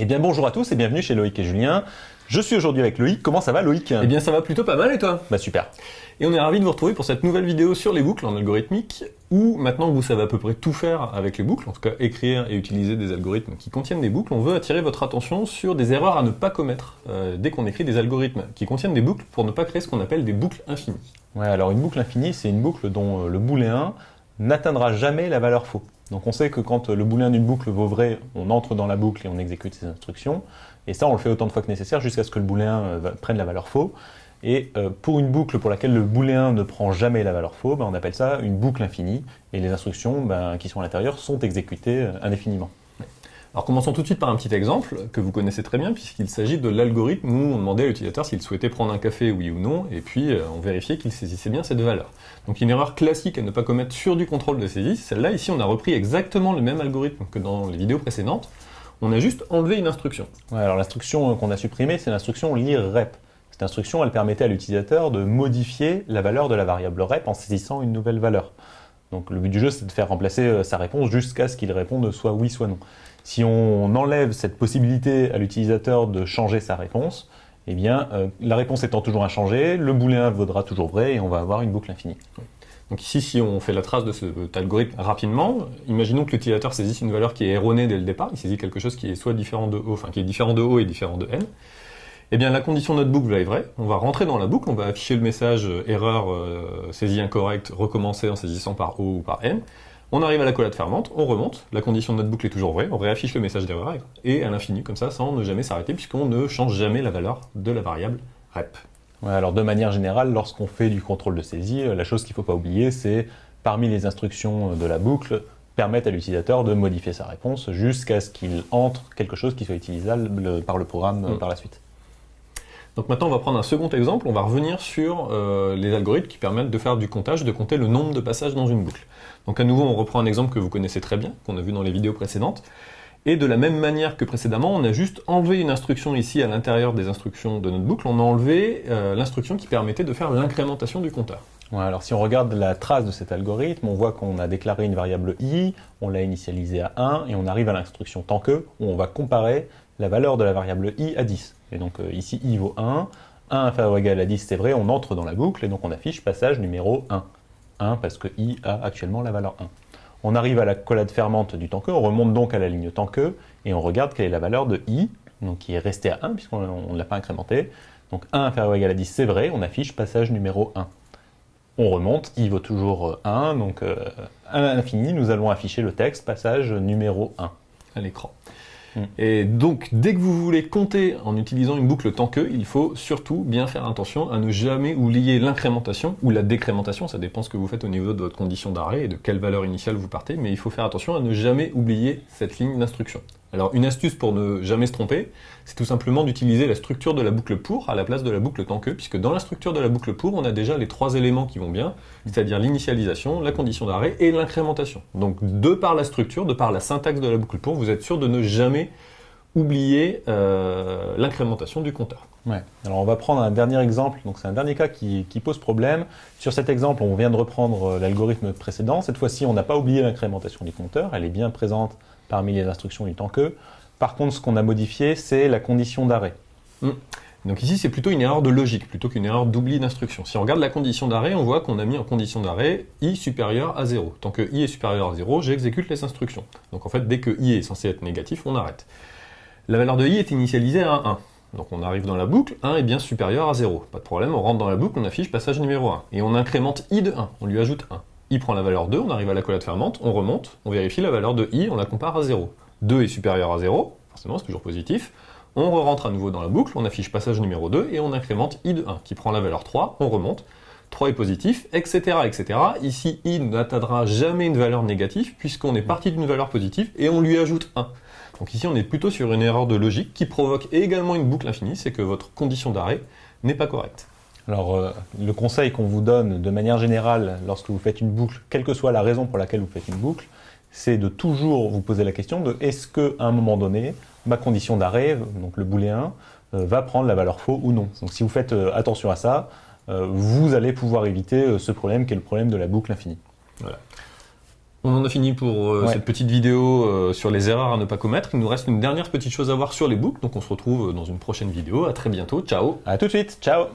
Eh bien bonjour à tous et bienvenue chez Loïc et Julien. Je suis aujourd'hui avec Loïc. Comment ça va Loïc? Eh bien ça va plutôt pas mal et toi? Bah super. Et on est ravis de vous retrouver pour cette nouvelle vidéo sur les boucles en algorithmique, où maintenant que vous savez à peu près tout faire avec les boucles, en tout cas écrire et utiliser des algorithmes qui contiennent des boucles, on veut attirer votre attention sur des erreurs à ne pas commettre euh, dès qu'on écrit des algorithmes qui contiennent des boucles pour ne pas créer ce qu'on appelle des boucles infinies. Ouais, alors une boucle infinie, c'est une boucle dont euh, le booléen n'atteindra jamais la valeur faux. Donc on sait que quand le booléen d'une boucle vaut vrai, on entre dans la boucle et on exécute ses instructions. Et ça, on le fait autant de fois que nécessaire jusqu'à ce que le booléen euh, prenne la valeur faux. Et euh, pour une boucle pour laquelle le booléen ne prend jamais la valeur faux, ben, on appelle ça une boucle infinie. Et les instructions ben, qui sont à l'intérieur sont exécutées euh, indéfiniment. Alors commençons tout de suite par un petit exemple que vous connaissez très bien puisqu'il s'agit de l'algorithme où on demandait à l'utilisateur s'il souhaitait prendre un café, oui ou non, et puis on vérifiait qu'il saisissait bien cette valeur. Donc une erreur classique à ne pas commettre sur du contrôle de saisie, celle-là ici on a repris exactement le même algorithme que dans les vidéos précédentes, on a juste enlevé une instruction. Alors l'instruction qu'on a supprimée, c'est l'instruction lire rep. Cette instruction, elle permettait à l'utilisateur de modifier la valeur de la variable rep en saisissant une nouvelle valeur. Donc le but du jeu, c'est de faire remplacer euh, sa réponse jusqu'à ce qu'il réponde soit oui, soit non. Si on enlève cette possibilité à l'utilisateur de changer sa réponse, eh bien, euh, la réponse étant toujours inchangée, le booléen vaudra toujours vrai et on va avoir une boucle infinie. Donc ici, si on fait la trace de cet algorithme rapidement, imaginons que l'utilisateur saisisse une valeur qui est erronée dès le départ, il saisit quelque chose qui est soit différent de O, enfin qui est différent de O et différent de N. Eh bien, la condition de notre boucle va être vraie. On va rentrer dans la boucle, on va afficher le message euh, erreur euh, saisie incorrecte, recommencer en saisissant par O ou par N. On arrive à la collade fermante, on remonte, la condition de notre boucle est toujours vraie, on réaffiche le message d'erreur et à l'infini comme ça sans ne jamais s'arrêter puisqu'on ne change jamais la valeur de la variable rep alors de manière générale, lorsqu'on fait du contrôle de saisie, euh, la chose qu'il ne faut pas oublier, c'est parmi les instructions de la boucle, permettre à l'utilisateur de modifier sa réponse jusqu'à ce qu'il entre quelque chose qui soit utilisable par le programme mm. par la suite. Donc maintenant, on va prendre un second exemple. On va revenir sur euh, les algorithmes qui permettent de faire du comptage, de compter le nombre de passages dans une boucle. Donc à nouveau, on reprend un exemple que vous connaissez très bien, qu'on a vu dans les vidéos précédentes. Et de la même manière que précédemment, on a juste enlevé une instruction ici à l'intérieur des instructions de notre boucle, on a enlevé euh, l'instruction qui permettait de faire l'incrémentation du compteur. alors si on regarde la trace de cet algorithme, on voit qu'on a déclaré une variable i, on l'a initialisée à 1, et on arrive à l'instruction tant que, où on va comparer la valeur de la variable i à 10. Et donc euh, ici i vaut 1, 1 inférieur ou égal à 10 c'est vrai, on entre dans la boucle, et donc on affiche passage numéro 1. 1 parce que i a actuellement la valeur 1. On arrive à la collade fermante du temps que, on remonte donc à la ligne temps que, et on regarde quelle est la valeur de i, donc qui est restée à 1 puisqu'on ne l'a pas incrémenté. Donc 1 inférieur ou égal à 10, c'est vrai, on affiche passage numéro 1. On remonte, i vaut toujours 1, donc euh, à l'infini, nous allons afficher le texte passage numéro 1 à l'écran. Mm. Et donc, dès que vous voulez compter en utilisant une boucle tant que, il faut surtout bien faire attention à ne jamais oublier l'incrémentation ou la décrémentation, ça dépend ce que vous faites au niveau de votre condition d'arrêt et de quelle valeur initiale vous partez, mais il faut faire attention à ne jamais oublier cette ligne d'instruction. Alors une astuce pour ne jamais se tromper, c'est tout simplement d'utiliser la structure de la boucle pour à la place de la boucle tant que, puisque dans la structure de la boucle pour, on a déjà les trois éléments qui vont bien, c'est-à-dire l'initialisation, la condition d'arrêt et l'incrémentation. Donc de par la structure, de par la syntaxe de la boucle pour, vous êtes sûr de ne jamais oublier euh, l'incrémentation du compteur. Alors on va prendre un dernier exemple, donc c'est un dernier cas qui, qui, pose problème. Sur cet exemple, on vient de reprendre euh, l'algorithme précédent. Cette fois-ci, on n'a pas oublié l'incrémentation du compteur, elle est bien présente parmi les instructions du temps que. Par contre, ce qu'on a modifié, c'est la condition d'arrêt. Hmm. Donc ici, c'est plutôt une erreur de logique, plutôt qu'une erreur d'oubli d'instruction. Si on regarde la condition d'arrêt, on voit qu'on a mis en condition d'arrêt i supérieur à 0. Tant que i est supérieur à 0, j'exécute les instructions. Donc en fait, dès que i est censé être négatif, on arrête. La valeur de i est initialisée à 1. Donc on arrive dans la boucle, 1 est bien supérieur à 0. Pas de problème, on rentre dans la boucle, on affiche passage numéro 1. Et on incrémente i de 1, on lui ajoute 1 i prend la valeur 2, on arrive à la collade fermante, on remonte, on vérifie la valeur de i, on la compare à 0. 2 est supérieur à 0, forcément c'est toujours positif, on re-rentre à nouveau dans la boucle, on affiche passage numéro 2 et on incrémente i de 1 qui prend la valeur 3, on remonte, 3 est positif, etc. etc. Ici, i n'atteindra jamais une valeur négative puisqu'on est parti d'une valeur positive et on lui ajoute 1. Donc ici, on est plutôt sur une erreur de logique qui provoque également une boucle infinie, c'est que votre condition d'arrêt n'est pas correcte. Alors, euh, le conseil qu'on vous donne de manière générale lorsque vous faites une boucle, quelle que soit la raison pour laquelle vous faites une boucle, c'est de toujours vous poser la question de est-ce qu'à un moment donné, ma condition d'arrêt, donc le booléen, euh, va prendre la valeur faux ou non? Donc si vous faites euh, attention à ça, vous allez pouvoir éviter ce problème qui est le problème de la boucle infinie. Voilà. On en a fini pour euh, Ouais. cette petite vidéo euh, sur les erreurs à ne pas commettre. Il nous reste une dernière petite chose à voir sur les books, donc on se retrouve dans une prochaine vidéo. À très bientôt, ciao À tout de suite, ciao